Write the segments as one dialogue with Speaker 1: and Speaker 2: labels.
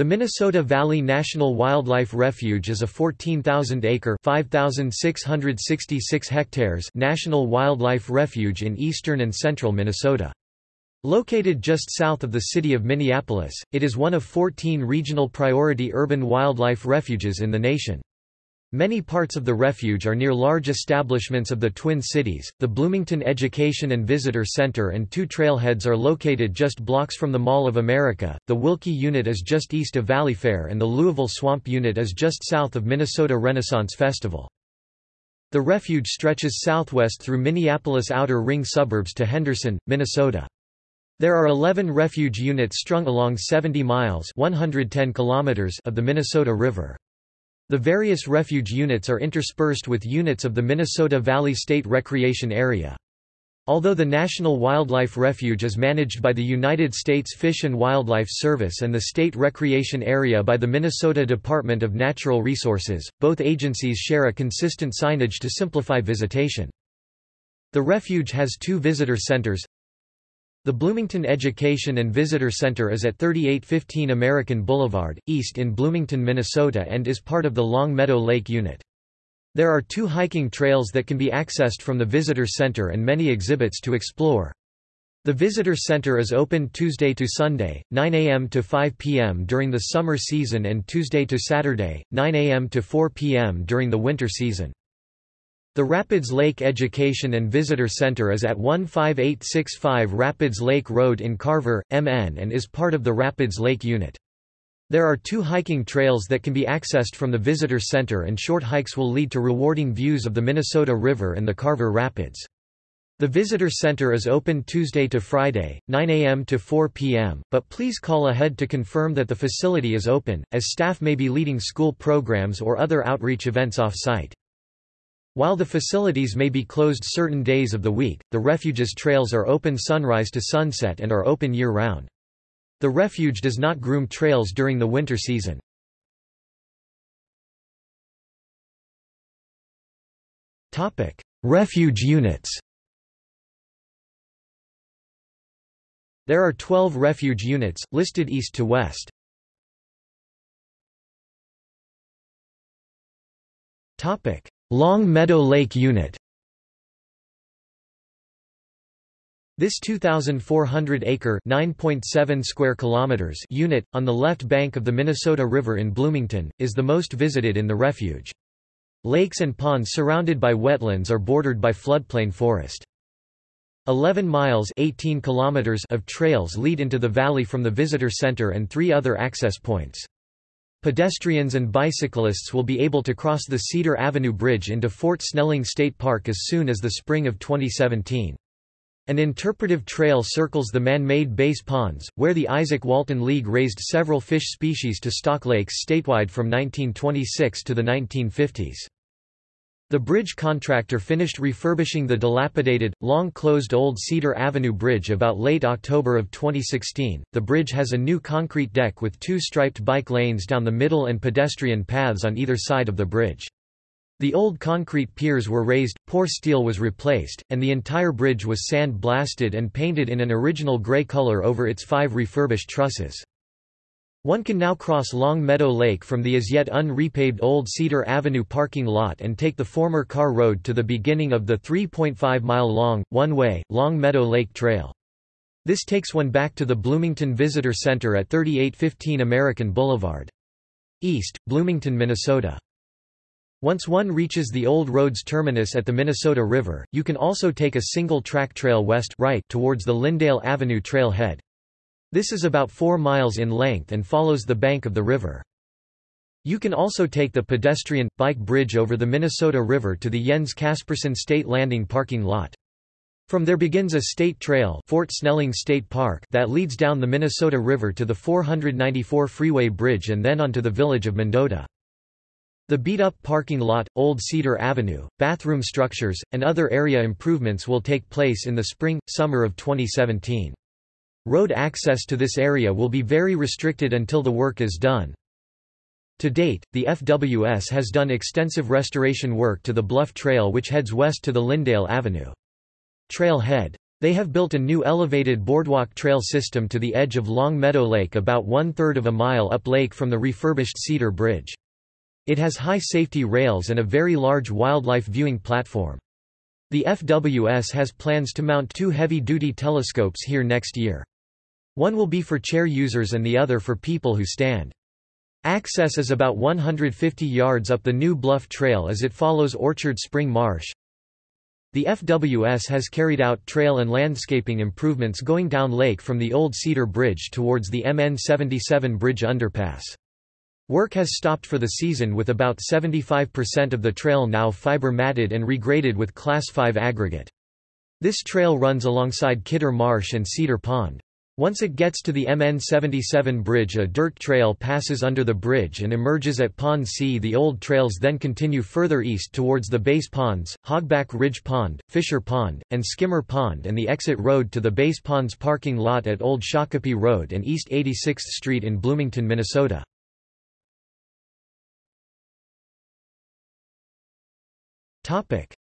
Speaker 1: The Minnesota Valley National Wildlife Refuge is a 14,000-acre (5,666 hectares) national wildlife refuge in eastern and central Minnesota. Located just south of the city of Minneapolis, it is one of 14 regional priority urban wildlife refuges in the nation. Many parts of the refuge are near large establishments of the Twin Cities. The Bloomington Education and Visitor Center and two trailheads are located just blocks from the Mall of America. The Wilkie Unit is just east of Valleyfair, and the Louisville Swamp Unit is just south of Minnesota Renaissance Festival. The refuge stretches southwest through Minneapolis outer ring suburbs to Henderson, Minnesota. There are 11 refuge units strung along 70 miles 110 kilometers of the Minnesota River. The various refuge units are interspersed with units of the Minnesota Valley State Recreation Area. Although the National Wildlife Refuge is managed by the United States Fish and Wildlife Service and the State Recreation Area by the Minnesota Department of Natural Resources, both agencies share a consistent signage to simplify visitation. The refuge has two visitor centers, the Bloomington Education and Visitor Center is at 3815 American Boulevard, east in Bloomington, Minnesota and is part of the Long Meadow Lake Unit. There are two hiking trails that can be accessed from the Visitor Center and many exhibits to explore. The Visitor Center is open Tuesday to Sunday, 9 a.m. to 5 p.m. during the summer season and Tuesday to Saturday, 9 a.m. to 4 p.m. during the winter season. The Rapids Lake Education and Visitor Center is at 15865 Rapids Lake Road in Carver, MN and is part of the Rapids Lake Unit. There are two hiking trails that can be accessed from the Visitor Center and short hikes will lead to rewarding views of the Minnesota River and the Carver Rapids. The Visitor Center is open Tuesday to Friday, 9 a.m. to 4 p.m., but please call ahead to confirm that the facility is open, as staff may be leading school programs or other outreach events off-site. While the facilities may be closed certain days of the week, the refuge's trails are open sunrise to sunset and are open year-round. The refuge does not groom trails during the winter season. Topic: Refuge units There are 12 refuge units, listed east to west. Long Meadow Lake Unit This 2,400-acre (9.7 square kilometers) unit, on the left bank of the Minnesota River in Bloomington, is the most visited in the refuge. Lakes and ponds surrounded by wetlands are bordered by floodplain forest. 11 miles 18 kilometers of trails lead into the valley from the visitor center and three other access points. Pedestrians and bicyclists will be able to cross the Cedar Avenue Bridge into Fort Snelling State Park as soon as the spring of 2017. An interpretive trail circles the man-made base ponds, where the Izaak Walton League raised several fish species to stock lakes statewide from 1926 to the 1950s. The bridge contractor finished refurbishing the dilapidated, long-closed old Cedar Avenue Bridge about late October of 2016. The bridge has a new concrete deck with two striped bike lanes down the middle and pedestrian paths on either side of the bridge. The old concrete piers were raised, poor steel was replaced, and the entire bridge was sand blasted and painted in an original gray color over its five refurbished trusses. One can now cross Long Meadow Lake from the as yet unrepaved Old Cedar Avenue parking lot and take the former car Road to the beginning of the 3.5-mile-long, one-way, Long Meadow Lake Trail. This takes one back to the Bloomington Visitor Center at 3815 American Boulevard. East, Bloomington, Minnesota. Once one reaches the old road's terminus at the Minnesota River, you can also take a single-track trail west right towards the Lyndale Avenue trailhead. This is about 4 miles in length and follows the bank of the river. You can also take the pedestrian, bike bridge over the Minnesota River to the Jens Kasperson State Landing parking lot. From there begins a state trail Fort Snelling State Park that leads down the Minnesota River to the 494 Freeway Bridge and then onto the village of Mendota. The beat-up parking lot, Old Cedar Avenue, bathroom structures, and other area improvements will take place in the spring, summer of 2017. Road access to this area will be very restricted until the work is done. To date, the FWS has done extensive restoration work to the Bluff Trail which heads west to the Lyndale Avenue. Trailhead They have built a new elevated boardwalk trail system to the edge of Long Meadow Lake about one-third of a mile up lake from the refurbished Cedar Bridge. It has high safety rails and a very large wildlife viewing platform. The FWS has plans to mount two heavy-duty telescopes here next year. One will be for chair users and the other for people who stand. Access is about 150 yards up the New Bluff Trail as it follows Orchard Spring Marsh. The FWS has carried out trail and landscaping improvements going down lake from the old Cedar Bridge towards the MN 77 bridge underpass. Work has stopped for the season with about 75% of the trail now fiber matted and regraded with Class 5 aggregate. This trail runs alongside Kidder Marsh and Cedar Pond. Once it gets to the MN77 bridge a dirt trail passes under the bridge and emerges at Pond C. The old trails then continue further east towards the base ponds, Hogback Ridge Pond, Fisher Pond, and Skimmer Pond and the exit road to the base ponds parking lot at Old Shakopee Road and East 86th Street in Bloomington, Minnesota.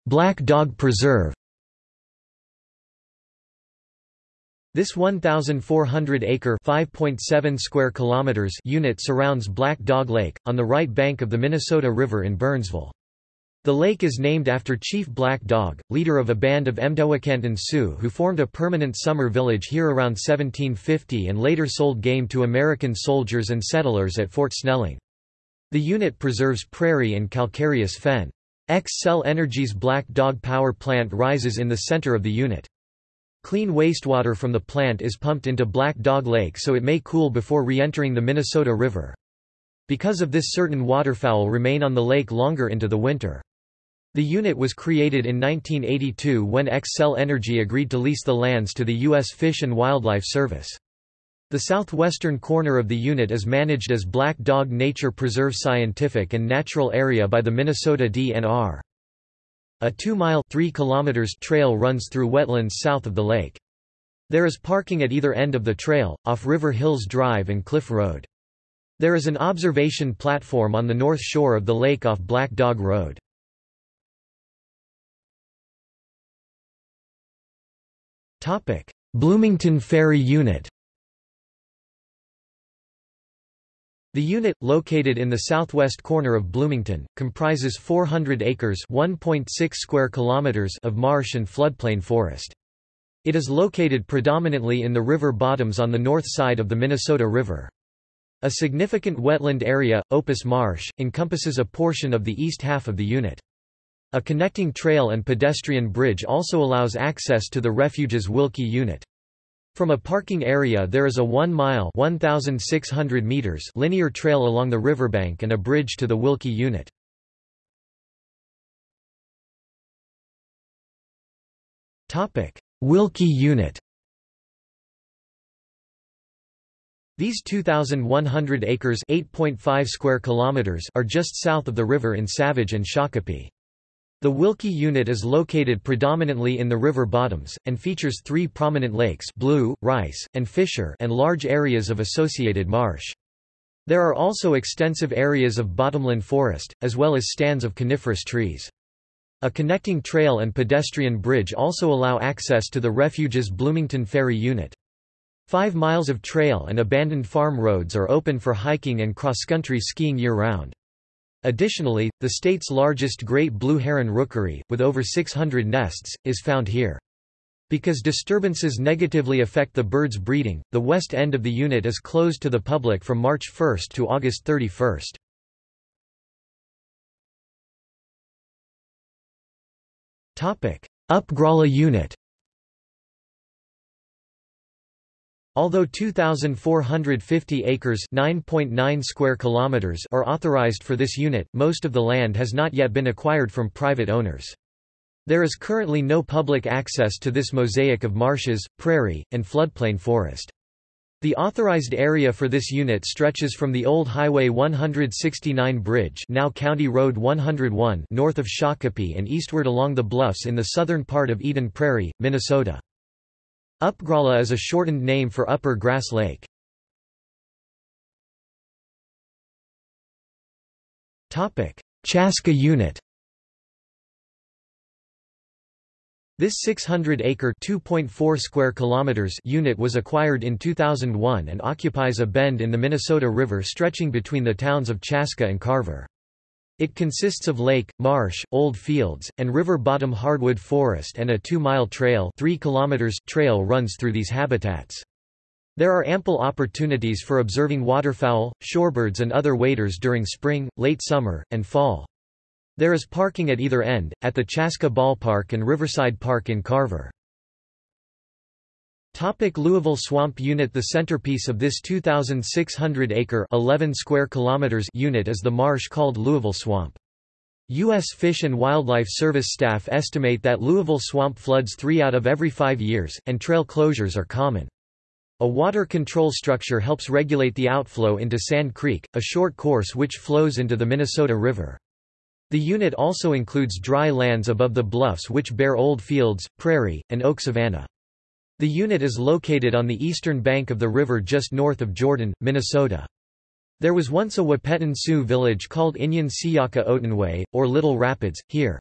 Speaker 1: Black Dog Preserve This 1,400-acre (5.7 square kilometers) unit surrounds Black Dog Lake, on the right bank of the Minnesota River in Burnsville. The lake is named after Chief Black Dog, leader of a band of Mdewakanton Sioux who formed a permanent summer village here around 1750 and later sold game to American soldiers and settlers at Fort Snelling. The unit preserves prairie and calcareous fen. Xcel Energy's Black Dog power plant rises in the center of the unit. Clean wastewater from the plant is pumped into Black Dog Lake so it may cool before re-entering the Minnesota River. Because of this certain waterfowl remain on the lake longer into the winter. The unit was created in 1982 when Xcel Energy agreed to lease the lands to the U.S. Fish and Wildlife Service. The southwestern corner of the unit is managed as Black Dog Nature Preserve Scientific and Natural Area by the Minnesota DNR. A 2-mile trail runs through wetlands south of the lake. There is parking at either end of the trail, off River Hills Drive and Cliff Road. There is an observation platform on the north shore of the lake off Black Dog Road. Bloomington Ferry Unit The unit, located in the southwest corner of Bloomington, comprises 400 acres (1.6 square kilometers) of marsh and floodplain forest. It is located predominantly in the river bottoms on the north side of the Minnesota River. A significant wetland area, Opus Marsh, encompasses a portion of the east half of the unit. A connecting trail and pedestrian bridge also allows access to the refuge's Wilkie unit. From a parking area there is a 1-mile linear trail along the riverbank and a bridge to the Wilkie unit. Wilkie unit These 2,100 acres 8.5 square kilometers are just south of the river in Savage and Shakopee. The Wilkie unit is located predominantly in the river bottoms, and features three prominent lakes Blue, Rice, and Fisher and large areas of associated marsh. There are also extensive areas of bottomland forest, as well as stands of coniferous trees. A connecting trail and pedestrian bridge also allow access to the refuge's Bloomington Ferry unit. Five miles of trail and abandoned farm roads are open for hiking and cross-country skiing year-round. Additionally, the state's largest great blue heron rookery, with over 600 nests, is found here. Because disturbances negatively affect the bird's breeding, the west end of the unit is closed to the public from March 1 to August 31. Upgrala unit Although 2,450 acres (9.9 square kilometers) are authorized for this unit, most of the land has not yet been acquired from private owners. There is currently no public access to this mosaic of marshes, prairie, and floodplain forest. The authorized area for this unit stretches from the old Highway 169 bridge now County Road 101 north of Shakopee and eastward along the bluffs in the southern part of Eden Prairie, Minnesota. Upgrala is a shortened name for Upper Grass Lake. Chaska unit This 600-acre (2.4 square kilometers) unit was acquired in 2001 and occupies a bend in the Minnesota River stretching between the towns of Chaska and Carver. It consists of lake, marsh, old fields, and river bottom hardwood forest and a 2-mile trail 3 kilometers trail runs through these habitats. There are ample opportunities for observing waterfowl, shorebirds and other waders during spring, late summer, and fall. There is parking at either end, at the Chaska Ballpark and Riverside Park in Carver. Topic Louisville Swamp Unit The centerpiece of this 2,600-acre 11 square kilometers unit is the marsh called Louisville Swamp. U.S. Fish and Wildlife Service staff estimate that Louisville Swamp floods three out of every five years, and trail closures are common. A water control structure helps regulate the outflow into Sand Creek, a short course which flows into the Minnesota River. The unit also includes dry lands above the bluffs which bear old fields, prairie, and oak savanna. The unit is located on the eastern bank of the river just north of Jordan, Minnesota. There was once a Wahpeton Sioux village called Inyan Siyaka Otenway, or Little Rapids, here.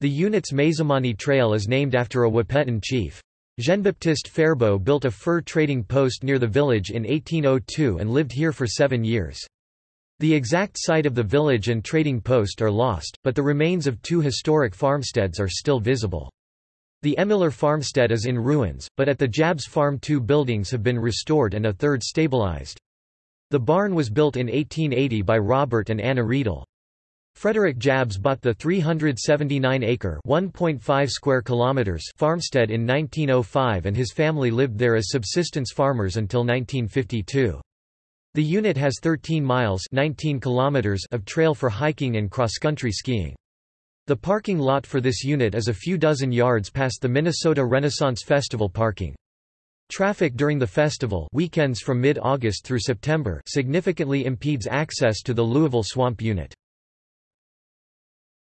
Speaker 1: The unit's Mazomani Trail is named after a Wahpeton chief. Jean-Baptiste Faribault built a fur trading post near the village in 1802 and lived here for seven years. The exact site of the village and trading post are lost, but the remains of two historic farmsteads are still visible. The Ehmiller farmstead is in ruins, but at the Jabs Farm two buildings have been restored and a third stabilized. The barn was built in 1880 by Robert and Anna Riedel. Frederick Jabs bought the 379-acre (1.5 square kilometers) farmstead in 1905 and his family lived there as subsistence farmers until 1952. The unit has 13 miles 19 kilometers of trail for hiking and cross-country skiing. The parking lot for this unit is a few dozen yards past the Minnesota Renaissance Festival parking. Traffic during the festival weekends from mid-August through September significantly impedes access to the Louisville Swamp unit.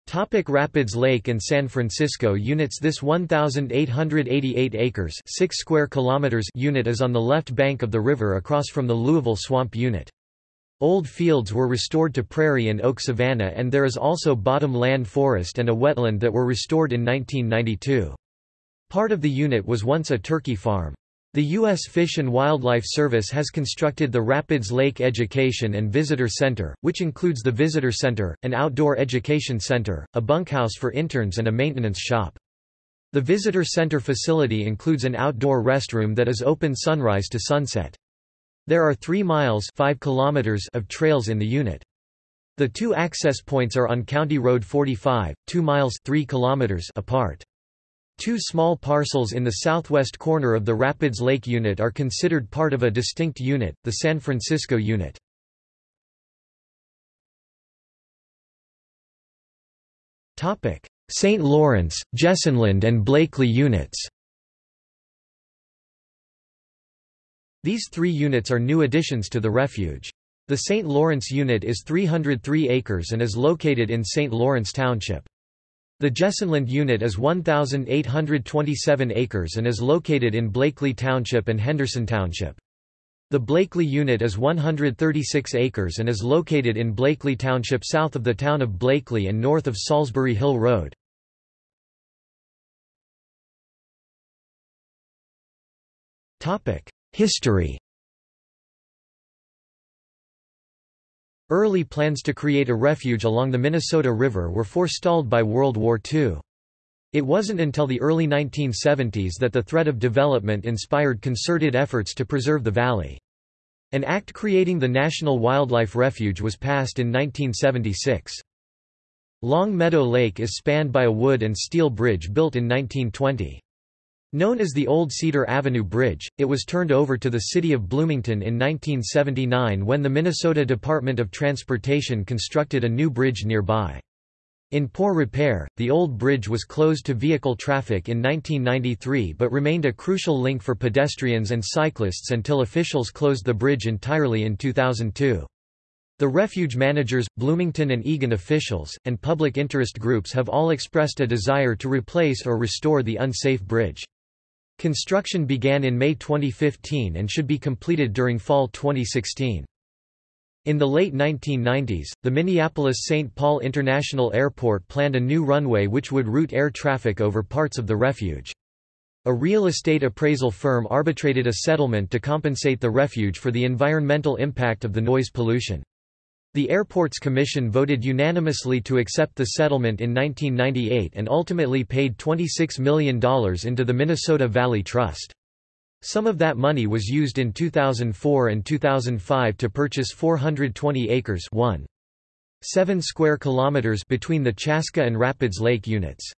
Speaker 1: Topic Rapids Lake and San Francisco units This 1,888 acres 6 square kilometers unit is on the left bank of the river across from the Louisville Swamp unit. Old fields were restored to prairie and oak savanna and there is also bottom land forest and a wetland that were restored in 1992. Part of the unit was once a turkey farm. The U.S. Fish and Wildlife Service has constructed the Rapids Lake Education and Visitor Center, which includes the Visitor Center, an outdoor education center, a bunkhouse for interns and a maintenance shop. The Visitor Center facility includes an outdoor restroom that is open sunrise to sunset. There are 3 miles 5 kilometers of trails in the unit. The two access points are on County Road 45, 2 miles 3 kilometers apart. Two small parcels in the southwest corner of the Rapids Lake unit are considered part of a distinct unit, the San Francisco unit. St. Lawrence, Jessenland and Blakely units These three units are new additions to the refuge. The St. Lawrence unit is 303 acres and is located in St. Lawrence Township. The Jessenland unit is 1,827 acres and is located in Blakely Township and Henderson Township. The Blakely unit is 136 acres and is located in Blakely Township south of the town of Blakely and north of Salisbury Hill Road. History Early plans to create a refuge along the Minnesota River were forestalled by World War II. It wasn't until the early 1970s that the threat of development inspired concerted efforts to preserve the valley. An act creating the National Wildlife Refuge was passed in 1976. Long Meadow Lake is spanned by a wood and steel bridge built in 1920. Known as the Old Cedar Avenue Bridge, it was turned over to the city of Bloomington in 1979 when the Minnesota Department of Transportation constructed a new bridge nearby. In poor repair, the old bridge was closed to vehicle traffic in 1993 but remained a crucial link for pedestrians and cyclists until officials closed the bridge entirely in 2002. The refuge managers, Bloomington and Eagan officials, and public interest groups have all expressed a desire to replace or restore the unsafe bridge. Construction began in May 2015 and should be completed during fall 2016. In the late 1990s, the Minneapolis-St. Paul International Airport planned a new runway which would route air traffic over parts of the refuge. A real estate appraisal firm arbitrated a settlement to compensate the refuge for the environmental impact of the noise pollution. The Airports Commission voted unanimously to accept the settlement in 1998 and ultimately paid $26 million into the Minnesota Valley Trust. Some of that money was used in 2004 and 2005 to purchase 420 acres 1. 7 square kilometers between the Chaska and Rapids Lake units.